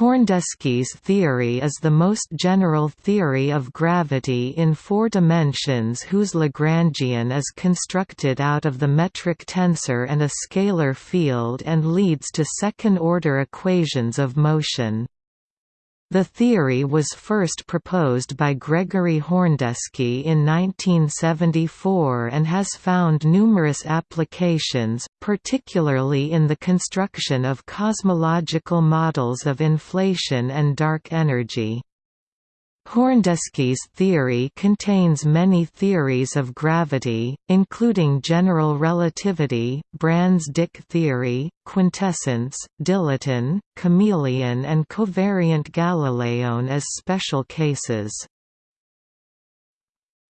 Horndeski's theory is the most general theory of gravity in four dimensions whose Lagrangian is constructed out of the metric tensor and a scalar field and leads to second-order equations of motion. The theory was first proposed by Gregory Horndeski in 1974 and has found numerous applications, particularly in the construction of cosmological models of inflation and dark energy. Horndeski's theory contains many theories of gravity, including general relativity, Brans-Dicke theory, quintessence, dilaton, chameleon and covariant Galileon as special cases.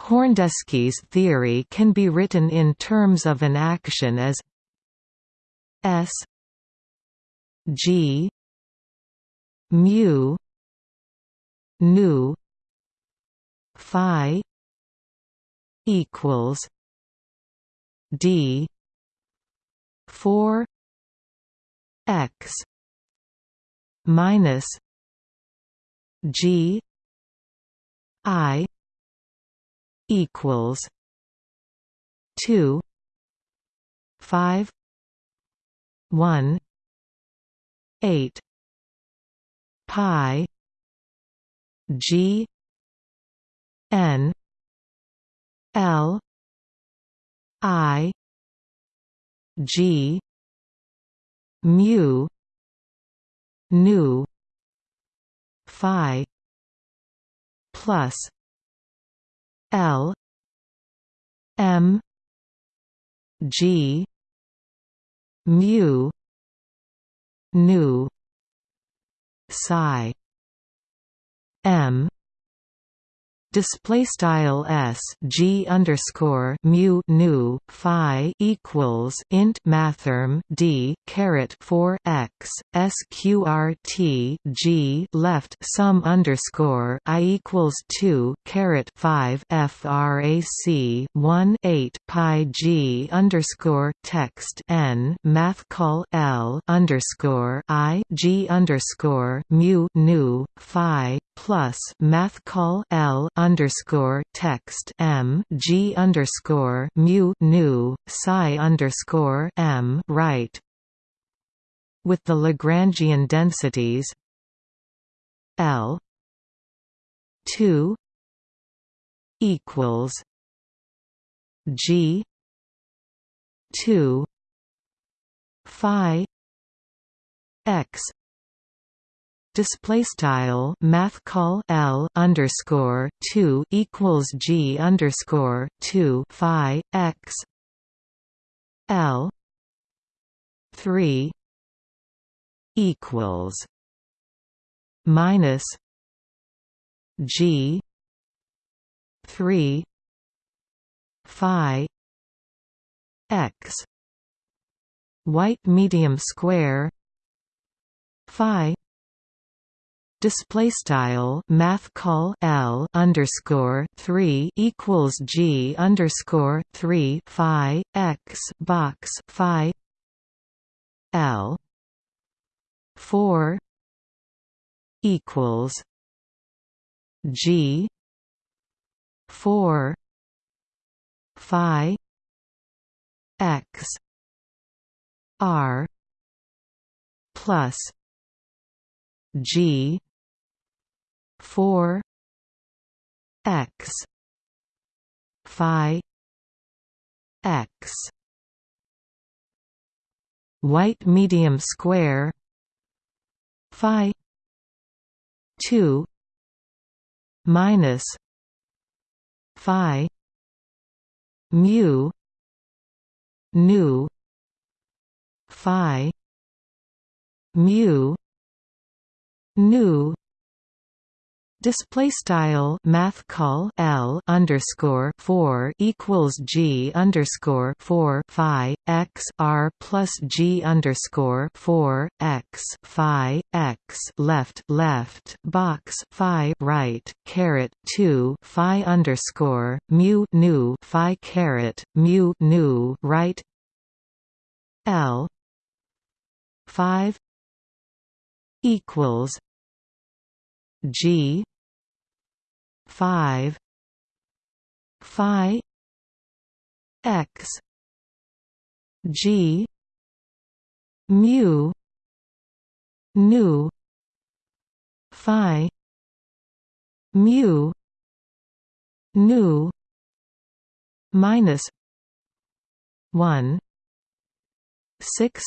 Horndeski's theory can be written in terms of an action as S G mu nu phi equals d 4 x minus g i equals 2 5 1 8 pi G N L I G mu nu phi plus L M G mu nu psi M. Display style s g underscore mu nu phi equals int mathrm d caret 4 x sqrt g left sum underscore i equals 2 caret 5 frac 1 8 pi g underscore text n math call l underscore i g underscore mu nu phi plus math call l underscore text m g underscore mu nu psi underscore m right. With the Lagrangian densities L two equals G two phi x display style math call L underscore 2 equals G underscore 2 phi X L 3 equals minus G 3 phi X white medium square phi display style math call L underscore 3 equals G underscore 3 phi X box phi L 4 equals G 4 phi X R plus G four x phi x. White medium square phi 2 minus phi mu nu phi mu nu display style math call L underscore 4 equals G underscore 4 phi X R plus G underscore 4 X phi X left left box phi right caret 2 phi underscore mu nu phi caret mu nu right L 5 equals G five Phi X G mu nu Phi mu nu minus one six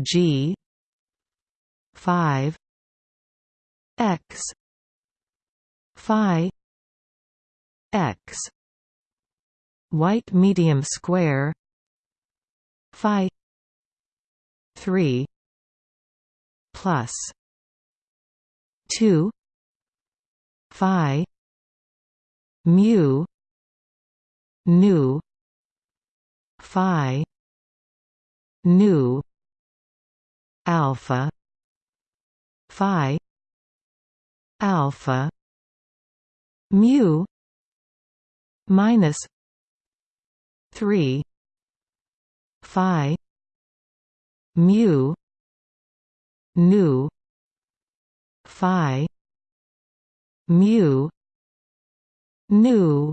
G five X Phi X white medium square Phi three plus two Phi mu nu Phi nu alpha Phi alpha mu minus 3 phi mu nu phi mu nu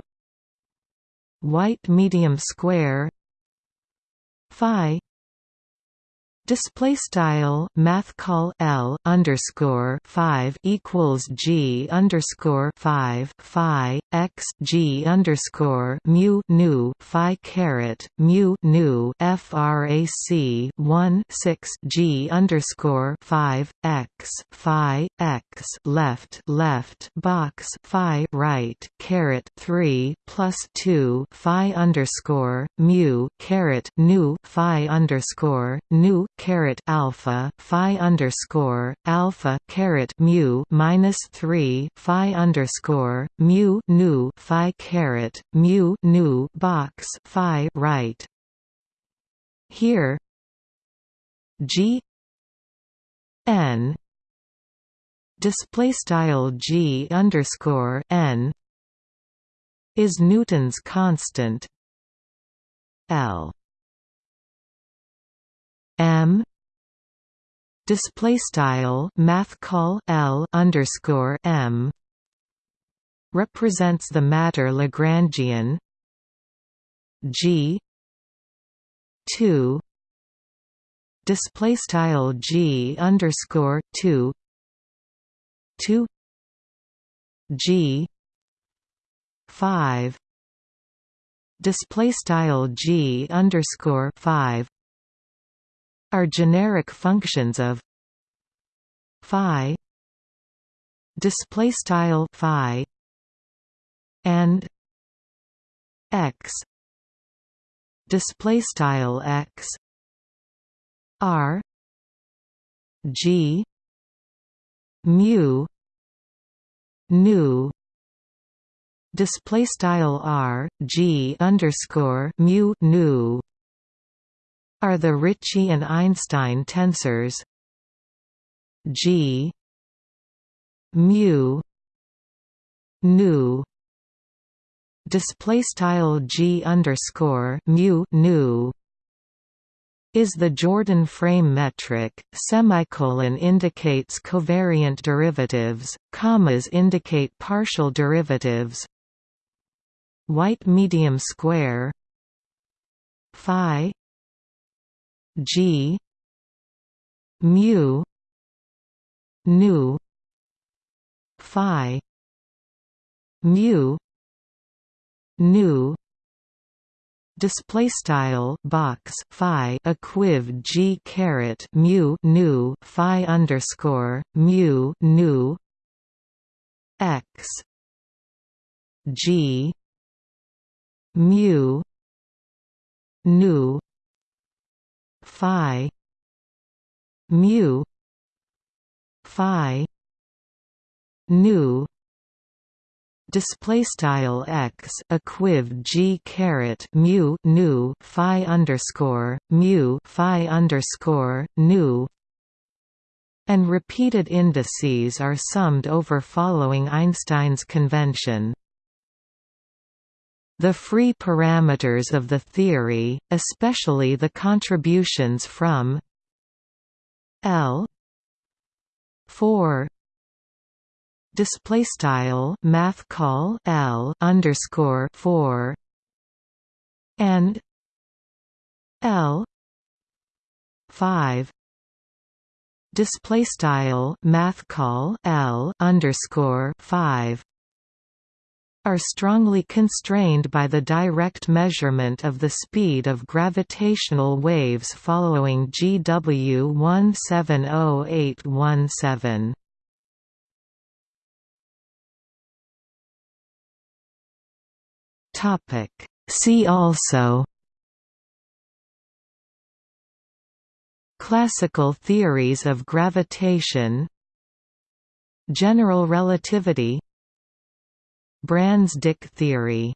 white medium square phi Display style math call L underscore five equals G underscore five Phi X G underscore mu nu Phi caret mu nu FRAC one six G underscore five X Phi X left left box Phi right caret three plus two Phi underscore mu caret nu Phi underscore nu caret alpha phi underscore alpha caret mu minus three phi underscore mu nu phi caret mu nu box phi right. Here G n display style G underscore n is Newton's constant L M. Display style math call L underscore M. Represents the matter Lagrangian. G. two. Display style G underscore two. Two. G. five. Display style G underscore five are generic functions of phi display style phi and x display style x r g mu nu display style r g underscore mu nu are the Ricci and Einstein tensors. G mu nu. Display style G underscore mu nu is the Jordan frame metric, semicolon indicates covariant derivatives, commas indicate partial derivatives. White medium square phi G mu nu phi mu nu. Display style box phi equiv g caret mu nu phi underscore mu nu. X. G. Mu. Nu phi mu phi nu. Display style x equiv g caret mu nu phi underscore mu phi underscore nu. And repeated indices are summed over following Einstein's convention the free parameters of the theory, especially the contributions from L 4 display style math call L underscore 4 and L 5 display style math call L underscore 5 are strongly constrained by the direct measurement of the speed of gravitational waves following GW 170817. Topic See also Classical theories of gravitation General relativity Brans-Dicke theory